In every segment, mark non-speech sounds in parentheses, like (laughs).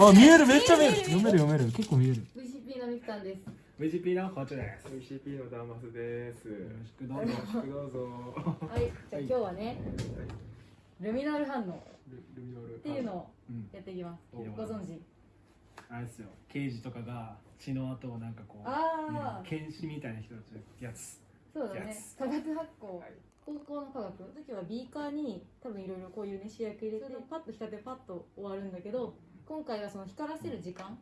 あ見えるめっちゃ見える。読める読める。結構見える。VCP のみきさんです。VCP の包丁です。VCP のダーマスです。よろしくどうぞ。よろしくどうぞ。はいじゃあ今日はねルミナル反応ルルミノール。っていうのをうんやっていきます。おご存知？あれですよ。刑事とかが血の跡をなんかこうああ検視みたいな人たちのやつ。そうだね。やつ。化学発酵はい高校の科学？の時はビーカーに多分いろいろこういうね主役入れてパッと光ってパッと終わるんだけど今回はその光らせる時間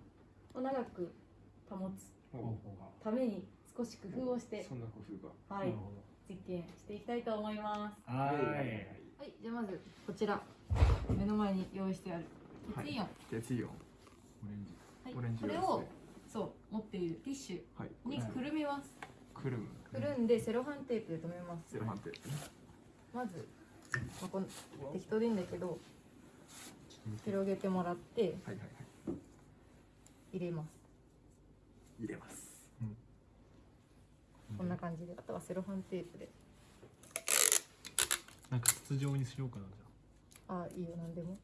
を長く保つ。ために少し工夫をしてそんな工夫が。はい。実験していきたいと思います。どはーい。はい。じゃあまずこちら。目の前に用意してある。はい。鉄イオン。鉄イオン。オレンジ。はいオレンジこれをそう持っているティッシュはい。にくるみますくる。む。くるんでセロハンテープで留めます。セロハンテープね。まず、まあ、この適当でいいんだけど広げてもらってはいはいはい。入れます。入れます。こんな感じで。あとはセロハンテープで。なんか筒状にしようかなじあ。いいよ。何でも。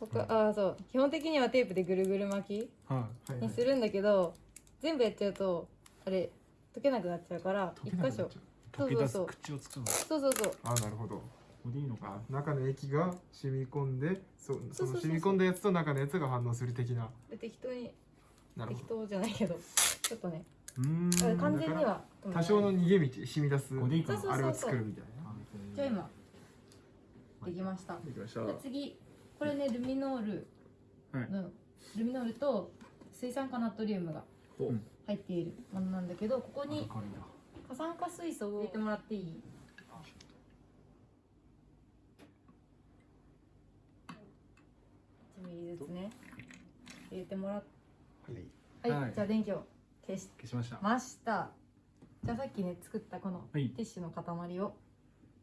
他あそう。基本的にはテープでぐるぐる巻ゃあははい。きにするんだけど全部やっちゃうとあれ溶けなくなっちゃうから一箇所。い溶け出すそう口を作るの。そうそうそう。あ、なるほど。これでいいのか。あ、中の液が染み込んで、そそうそうそうその染み込んだやつと中のやつが反応する的な。で適当に。適なるほど。当じゃないけど。ちょっとね。うーん。完全には多少の逃げ道、染み出すあれを作るみたいな。じゃあ今できました。できました。じゃあ次。これねルミノールの、ルミノールと水酸化ナトリウムが。ほう入っているものなんだけどここに過酸化水素を入れてもらっていい？1ミリずつね。入れてもらっはい。はい、はい。じゃあ電気を消し消しました。ましたじゃあさっきね作ったこのはい。ティッシュの塊を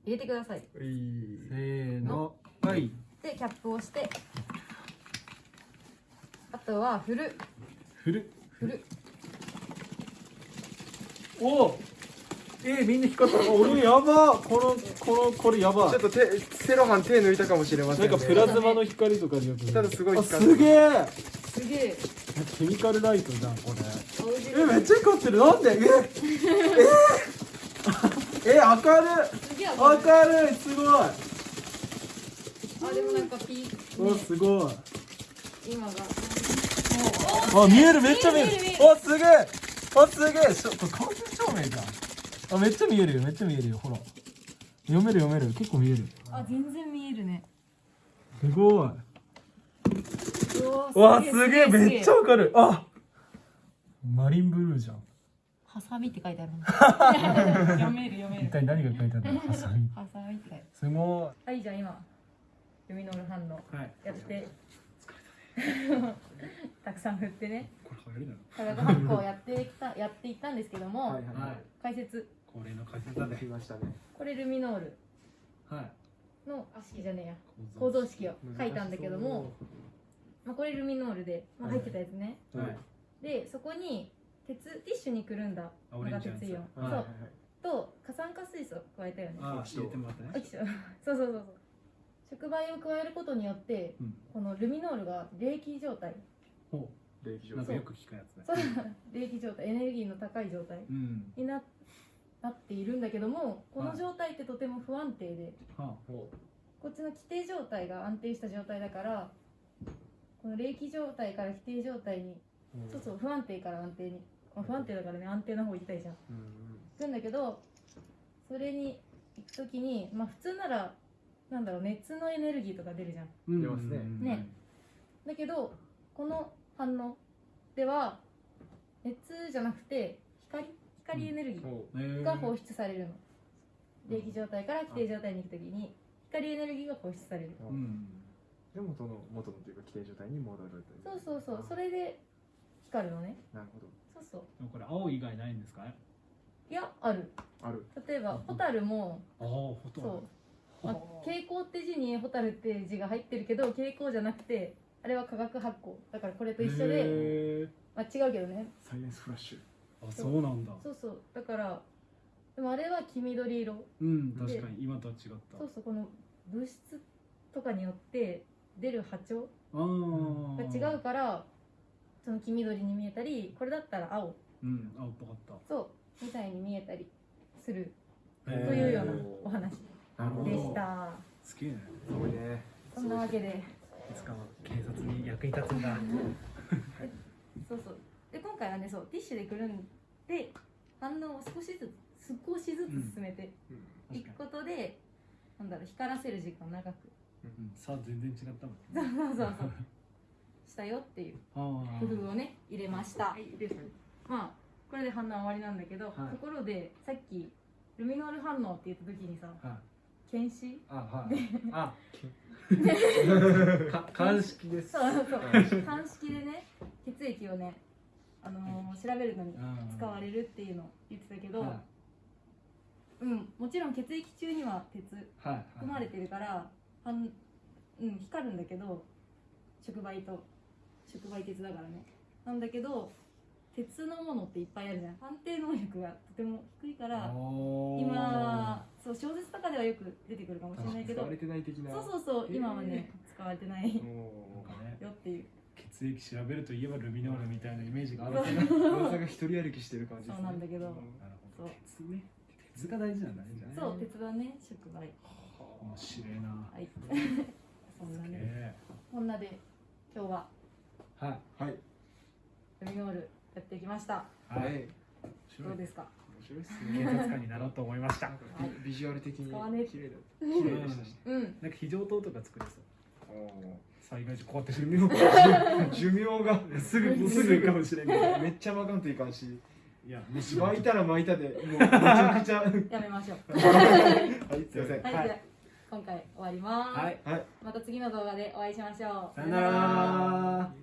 入れてください。はい。せーの。はい。でキャップをして。あとは振る。振る。振るおおえー、みんな光った。あ俺やば。このこのこれやば。ちょっと手、セロハン手抜いたかもしれませんね。なんかプラズマの光とかでよく。ただすごいあ光る。すげえ。すげえ。ケミカルライトじゃんこれ。えめっちゃ光ってる。なんで？え？え？え明るすげえい明るい。明るい。すごい。あでもなんかピー、おね、すごい。今が。あ見える。めっちゃ見える。見える見えるあすげえ。あすげえ。これ間接照明じゃんあめっちゃ見えるよ。めっちゃ見えるよ。ほら。読める読める。結構見える。あ全然見えるね。すごい。うわわすげえ。めっちゃわかる。あマリンブルーじゃん。ハサミって書いてある (laughs) 読める読め一る体何が書いてあるの？ハサミ。ハサミって書いてある。すごはいじゃあ今ルミノール反応。はい。やって (laughs) たくさん振ってね。これ流行り化学発酵をやってきた (laughs) やっていったんですけども、はいはい解説。恒例の解説だねできましたね。これルミノール。はい。のあ式じゃねえや。構造式。を書いたんだけども、まあ、これルミノールで、まあ、入ってたやつね、はい。でそこに鉄ティッシュにくるんだ。あのが鉄イオン、はいそう。と過酸化水素を加えたよね。あー入れてもらったね。(laughs) そうそうそうそう触媒を加えることによってうん。このルミノールが冷気状態。ほ冷気状態。うなんかよく聞くやつね。そう。冷気状態。エネルギーの高い状態。うん。にななっているんだけどもこの状態ってとても不安定で。はほこっちの規定状態が安定した状態だからこの冷気状態から規定状態にうそうそう不安定から安定に、まあ、不安定だからね安定の方行きたいじゃん。うんうん。行くんだけどそれに行く時にまあ普通ならなんだろう熱のエネルギーとか出るじゃん。うん。出ますね。ね。だけどこの反応では熱じゃなくて光光エネルギーが放出されるの。冷気状態から規定状態に行く時に光エネルギーが放出される。ううん。で元の元のというか規定状態に戻るというそうそうそう。それで光るのね。なるほど。そうそう。でもこれ青以外ないんですか？いやある。ある。例えばホタルもああほとんそう。ど、まあ、蛍光って字にホタルって字が入ってるけど蛍光じゃなくてあれは化学発光。だからこれと一緒で、まあ、違うけどね。サイエンスフラッシュ。あそうなんだ。そうそう。だからでもあれは黄緑色。うん確かに。今とは違った。そうそうこの物質とかによって出る波長あが違うからその黄緑に見えたりこれだったら青。うん青っぽかった。そう。みたいに見えたりする。というようなお話でした。すげえね。すごいね。そんなわけで。いつかは警察に役に立つんだ。(laughs) そうそう。で今回はねそうティッシュでくるんで反応を少しずつ少しずつ進めていくことで、なんだろう光らせる時間を長く。うん。さあ全然違ったもんそうそうそう (laughs) したよっていうあ工夫をね入れました。まあこれで反応終わりなんだけど、はい。ところでさっきルミノール反応って言った時にさあはい検視？あはい。あ (laughs) か鑑識です。そうそう。鑑識でね血液をね、あのー調べるのに使われるっていうのを言ってたけど、はうんもちろん血液中には鉄いはい。含まれてるから、はんうん、光るんだけど触媒と触媒鉄だからね。なんだけど鉄のものっていっぱいあるじゃん。判定能力がとても低いから今そう小説とかではよく出てくるかもしれないけど。使われてない的な。そうそうそう今はね使われてない (laughs) よっていう。血液調べるといえばルミノールみたいなイメージがあるけど。ー噂が一人歩きしてる感じね。そうなんだけど。なるほど鉄ね。鉄が大事なんだね。そう鉄はね触媒。面白いな。はい。(laughs) そんなね。えこんなで今日は。えはい。はい。ルミノールやってきました。はい。どうですか？面白いです警ね察官になろうと思いました。はい。ビジュアル的に綺麗だった。綺麗でしたしうん。なんか非常灯とか作れそう。お災害時こうやって寿命が。(laughs) 寿命が。すぐすぐかもしれんけど。めっちゃ巻かんといかんし。いやもし巻いたら巻いたで。もう (laughs) めちゃくちゃ。はい。やめましょうすい。ませんはい、今回終わります、はい。はい。また次の動画でお会いしましょう。さよなら